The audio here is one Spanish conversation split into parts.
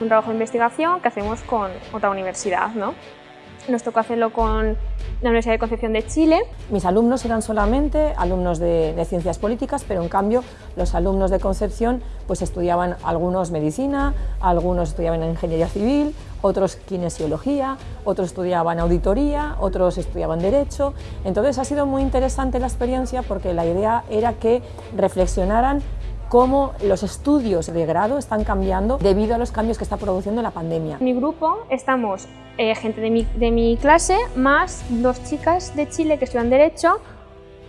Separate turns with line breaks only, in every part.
Un trabajo de investigación que hacemos con otra universidad. ¿no? Nos tocó hacerlo con la Universidad de Concepción de Chile.
Mis alumnos eran solamente alumnos de, de, ciencias políticas, pero en cambio los alumnos de Concepción pues estudiaban algunos medicina, algunos estudiaban ingeniería civil, otros kinesiología, otros estudiaban auditoría, otros estudiaban derecho. Entonces ha sido muy interesante la experiencia porque la idea era que reflexionaran cómo los estudios de grado están cambiando debido a los cambios que está produciendo la pandemia.
En mi grupo estamos eh, gente de mi, de mi clase más dos chicas de Chile que estudian Derecho,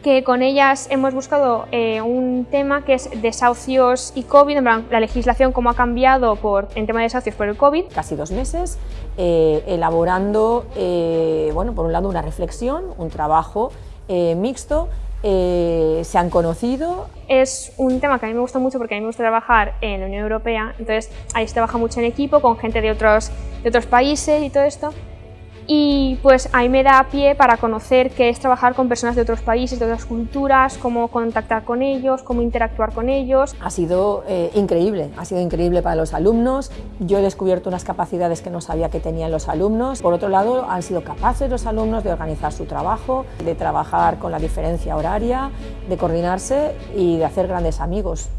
que con ellas hemos buscado eh, un tema que es desahucios y COVID, en plan, la legislación cómo ha cambiado por, en tema de desahucios por el COVID.
Casi dos meses eh, elaborando, eh, bueno, por un lado una reflexión, un trabajo eh, mixto, eh, se han conocido.
Es un tema que a mí me gusta mucho porque a mí me gusta trabajar en la Unión Europea, entonces ahí se trabaja mucho en equipo con gente de otros, de otros países y todo esto y pues ahí me da pie para conocer qué es trabajar con personas de otros países, de otras culturas, cómo contactar con ellos, cómo interactuar con ellos.
Ha sido eh, increíble, ha sido increíble para los alumnos, yo he descubierto unas capacidades que no sabía que tenían los alumnos, por otro lado han sido capaces los alumnos de organizar su trabajo, de trabajar con la diferencia horaria, de coordinarse y de hacer grandes amigos.